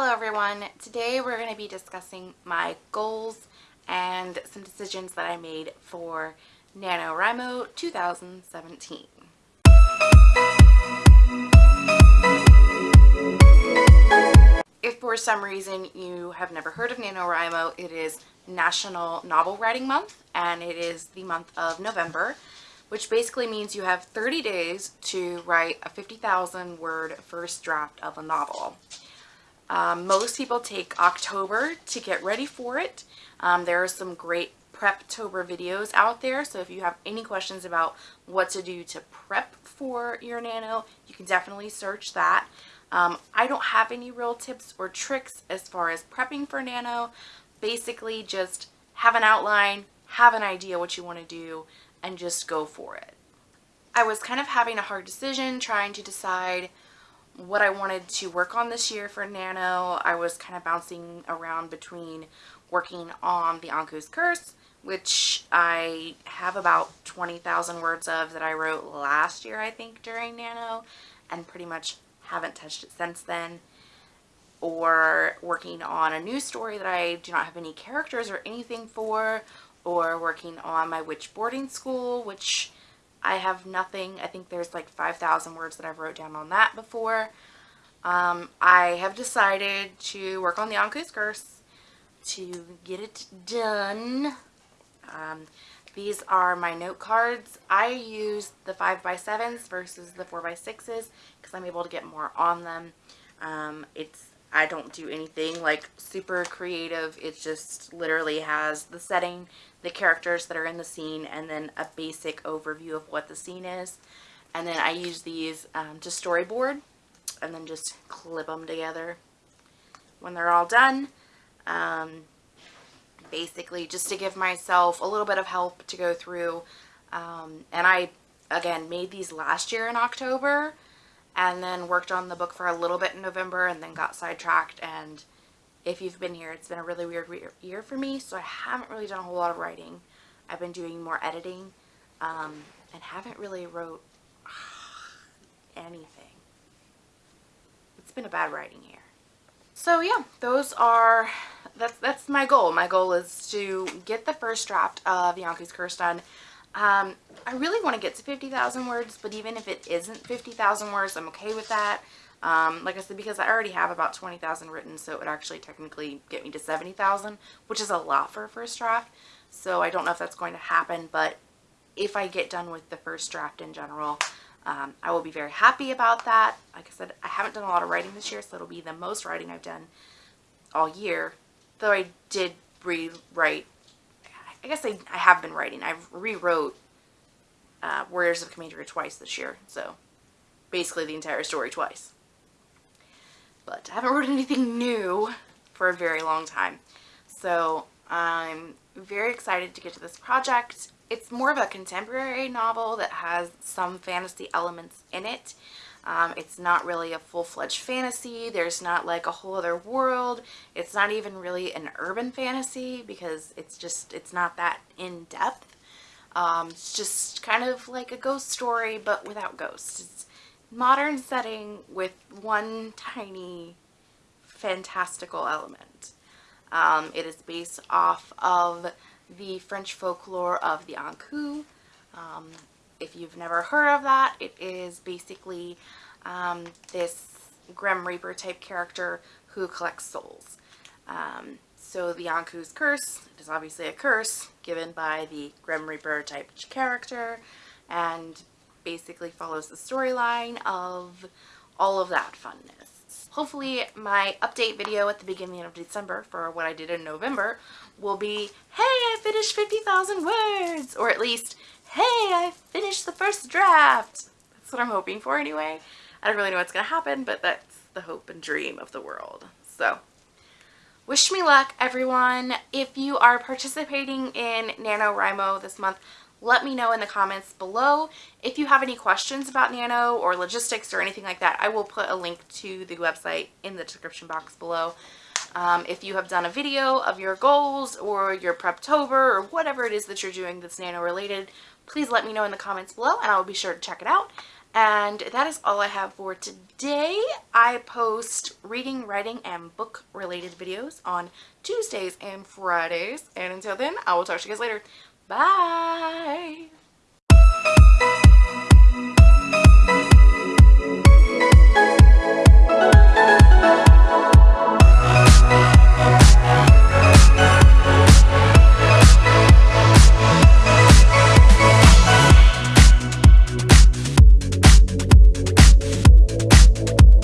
Hello everyone. Today we're going to be discussing my goals and some decisions that I made for NaNoWriMo 2017. If for some reason you have never heard of NaNoWriMo, it is National Novel Writing Month and it is the month of November which basically means you have 30 days to write a 50,000 word first draft of a novel. Um, most people take October to get ready for it. Um, there are some great Preptober videos out there, so if you have any questions about what to do to prep for your nano, you can definitely search that. Um, I don't have any real tips or tricks as far as prepping for nano. Basically, just have an outline, have an idea what you want to do, and just go for it. I was kind of having a hard decision trying to decide what I wanted to work on this year for Nano. I was kind of bouncing around between working on the Ankou's Curse, which I have about 20,000 words of that I wrote last year, I think, during Nano, and pretty much haven't touched it since then. Or working on a new story that I do not have any characters or anything for, or working on my witch boarding school, which I have nothing. I think there's like 5,000 words that I've wrote down on that before. Um, I have decided to work on the Ankou's Curse to get it done. Um, these are my note cards. I use the 5x7s versus the 4x6s because I'm able to get more on them. Um, it's I don't do anything like super creative. It just literally has the setting, the characters that are in the scene, and then a basic overview of what the scene is. And then I use these um, to storyboard and then just clip them together when they're all done. Um, basically just to give myself a little bit of help to go through. Um, and I, again, made these last year in October and then worked on the book for a little bit in November and then got sidetracked and if you've been here it's been a really weird year for me so I haven't really done a whole lot of writing. I've been doing more editing um, and haven't really wrote anything. It's been a bad writing year. So yeah, those are, that's, that's my goal. My goal is to get the first draft of Ankou's Curse done um, I really want to get to 50,000 words, but even if it isn't 50,000 words, I'm okay with that. Um, like I said, because I already have about 20,000 written, so it would actually technically get me to 70,000, which is a lot for a first draft. So I don't know if that's going to happen, but if I get done with the first draft in general, um, I will be very happy about that. Like I said, I haven't done a lot of writing this year, so it'll be the most writing I've done all year. Though I did rewrite I guess I, I have been writing. I've rewrote uh, Warriors of Commandery twice this year, so basically the entire story twice. But I haven't written anything new for a very long time. So I'm very excited to get to this project. It's more of a contemporary novel that has some fantasy elements in it. Um, it's not really a full-fledged fantasy. There's not like a whole other world. It's not even really an urban fantasy because it's just, it's not that in-depth. Um, it's just kind of like a ghost story but without ghosts. It's modern setting with one tiny fantastical element. Um, it is based off of the French folklore of the Ankou. Um, if you've never heard of that, it is basically um, this Grim Reaper type character who collects souls. Um, so the Ankou's curse is obviously a curse given by the Grim Reaper type character and basically follows the storyline of all of that funness. Hopefully my update video at the beginning of December for what I did in November will be, hey, I finished 50,000 words! Or at least, hey, I finished the first draft. That's what I'm hoping for anyway. I don't really know what's going to happen, but that's the hope and dream of the world. So, wish me luck, everyone. If you are participating in NaNoWriMo this month, let me know in the comments below. If you have any questions about Nano or logistics or anything like that, I will put a link to the website in the description box below. Um, if you have done a video of your goals or your Preptober or whatever it is that you're doing that's Nano related, please let me know in the comments below and I will be sure to check it out. And that is all I have for today. I post reading, writing, and book related videos on Tuesdays and Fridays. And until then, I will talk to you guys later. Bye!